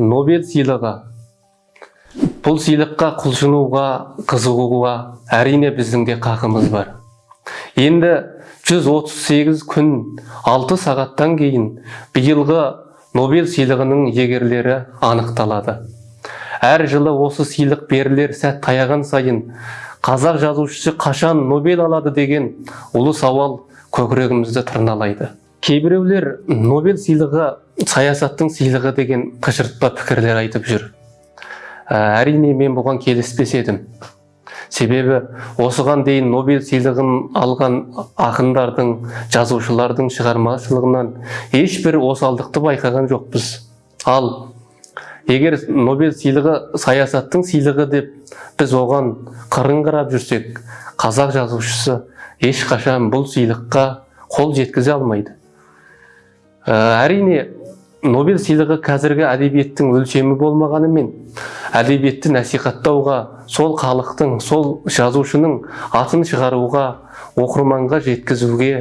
нобель сыйлығы бұл сыйлыққа құлшынуға қызығуға әрине біздің де қақымыз бар. Енді 138 күн 6 сағаттан кейін биылғы нобель сыйлығының егерлері анықталады. Әр жылы осы сыйлық берілер сәт таяған сайын қазақ жазушысы қашан нобель алады деген ұлы сауал көкірегімізді тырналайды. Кейбіреулер нобель сыйлығы саясаттың сыйлығы деген қыжыртпа пікірлер айтып жүр. Ә, әрине мен бұған келіспес едім себебі осыған дейін нобель сыйлығын алған ақындардың жазушылардың шығармашылығынан ешбір осалдықты байқаған жоқпыз. Ал егер нобель сыйлығы саясаттың сыйлығы деп біз оған қырын қарап жүрсек қазақ жазушысы ешқашан бұл сыйлыққа қол жеткізе алмайды. Әрине нобель сыйлығы қазіргі әдебиеттің өлшемі болмағанымен әдебиетті насихаттауға сол халықтың сол жазушының атын шығаруға оқырманға жеткізуге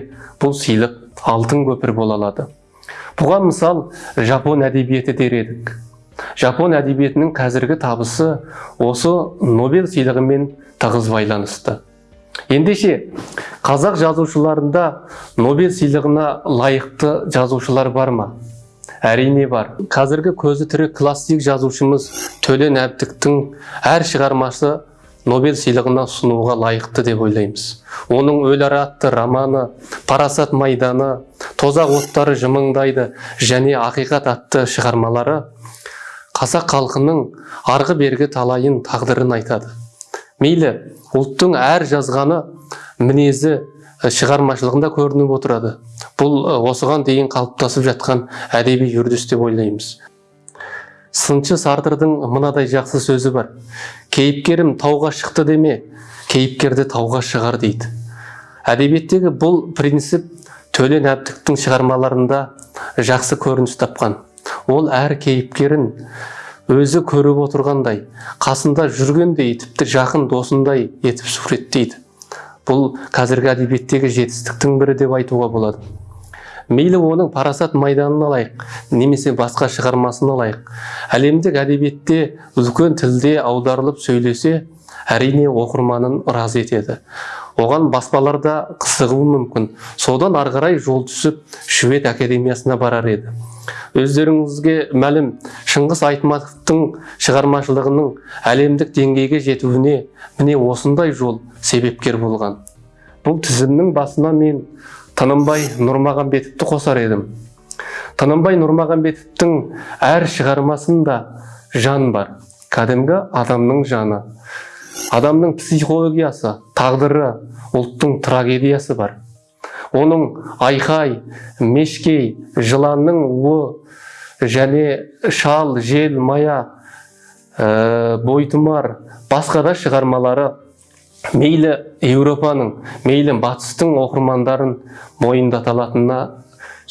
бұл сыйлық алтын көпір бола алады. Бұған мысал жапон әдебиеті дер едік. Жапон әдебиетінің қазіргі табысы осы нобель сыйлығымен тығыз байланысты. Ендеше қазақ жазушыларында нобель сыйлығына лайықты жазушылар бар ма? Әрине бар. Қазіргі көзі тірі классик жазушымыз төлен әбдіктің әр шығармасы нобель сыйлығына ұсынуға лайықты деп ойлаймыз. Оның өлі ара атты романы парасат майданы тозақ оттары жымыңдайды және ақиқат атты шығармалары қазақ халқының арғы бергі талайын тағдырын айтады. Мейлі ұлттың әр жазғаны мінезі шығармашылығында көрініп отырады. Бұл осыған дейін қалыптасып жатқан әдеби үрдіс деп ойлаймыз. Сыншы сартрдың мынадай жақсы сөзі бар кейіпкерім тауға шықты деме кейіпкерді тауға шығар дейді. Әдебиеттегі бұл принцип төлен әбдіктің шығармаларында жақсы көрініс тапқан. Ол әр кейіпкерін өзі көріп отырғандай қасында жүргендей тіпті жақын досындай етіп суреттейді. Бұл қазіргі әдебиеттегі жетістіктің бірі деп айтуға болады. Мейлі оның парасат майданын алайық немесе басқа шығармасын алайық. Әлемдік әдебиетте үлкен тілде аударылып сөйлесе әрине оқырманын разы етеді. Оған баспаларда қызығуы мүмкін. Содан ары қарай жол түсіп швед академиясына барар еді. Өздеріңізге мәлім шыңғыс айтматовтың шығармашылығының әлемдік деңгейге жетуіне міне осындай жол себепкер болған. Бұл тізімнің басына мен тынымбай нұрмағамбетовті қосар едім. Тынымбай нұрмағамбетовтің әр шығармасында жан бар кәдімгі адамның жаны. Адамның психологиясы тағдыры ұлттың трагедиясы бар. Оның айқай мешкей жыланның уы және шал жел мая ә, бойтұмар басқа да шығармалары мейлі еуропаның мейлі батыстың оқырмандарын мойындата алатынына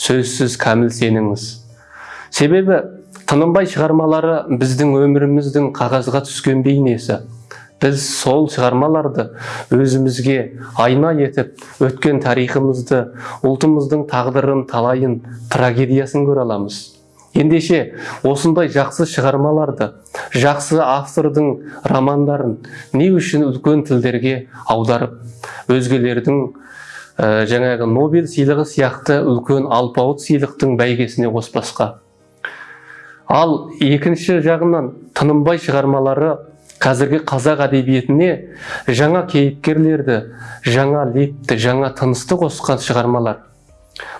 сөзсіз кәміл сеніңіз. Себебі тынымбай шығармалары біздің өміріміздің қағазға түскен бейнесі. Біз сол шығармаларды өзімізге айна етіп өткен тарихымызды ұлтымыздың тағдырын талайын трагедиясын көре аламыз. Ендеше осындай жақсы шығармаларды жақсы автордың романдарын не үшін үлкен тілдерге аударып өзгелердің ә, жаңағы нобель сыйлығы сияқты үлкен алпауыт сыйлықтың бәйгесіне қоспасқа ал екінші жағынан тынымбай шығармалары қазіргі қазақ әдебиетіне жаңа кейіпкерлерді жаңа лепті жаңа тынысты қосқан шығармалар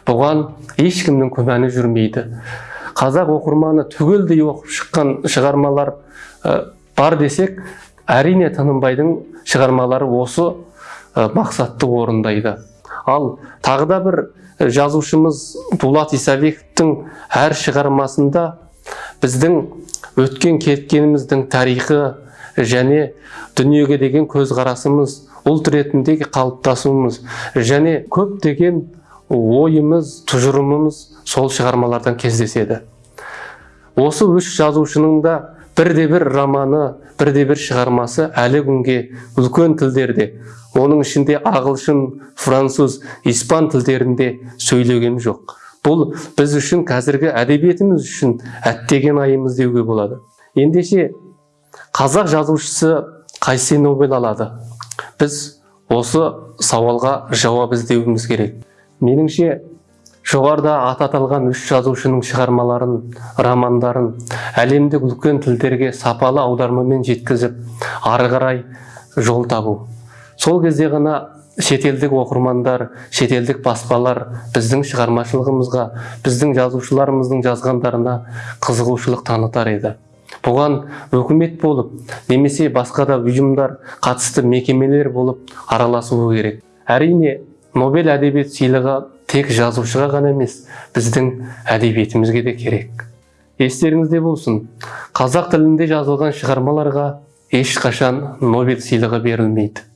бұған ешкімнің күмәні жүрмейді. Қазақ оқырманы түгелдей оқып шыққан шығармалар бар десек әрине тынымбайдың шығармалары осы мақсатты орындайды. Ал тағы да бір жазушымыз дулат исабековтің әр шығармасында біздің өткен кеткеніміздің тарихы және дүниеге деген көзқарасымыз ұлт ретіндегі қалыптасуымыз және көптеген ойымыз тұжырымымыз сол шығармалардан кездеседі. Осы үш жазушының да бірде бір романы бірде бір шығармасы әлі күнге үлкен тілдерде. Оның ішінде ағылшын француз испан тілдерінде сөйлеген жоқ. Бұл біз үшін қазіргі әдебиетіміз үшін әттеген айымыз деуге болады. Ендеше қазақ жазушысы қайсы нобель алады. Біз осы сауалға жауап іздеуіміз керек. Меніңше жоғарыда аты аталған үш жазушының шығармаларын романдарын әлемдік үлкен тілдерге сапалы аудармамен жеткізіп ары қарай жол табу. Сол кезде ғана шетелдік оқырмандар шетелдік баспалар біздің шығармашылығымызға біздің жазушыларымыздың жазғандарына қызығушылық танытар еді. Бұған өкімет болып немесе басқа да ұйымдар қатысты мекемелер болып араласуы керек. Әрине нобель әдебиет сыйлығы тек жазушыға ғана емес біздің әдебиетімізге де керек. Естеріңізде болсын қазақ тілінде жазылған шығармаларға ешқашан нобель сыйлығы берілмейді.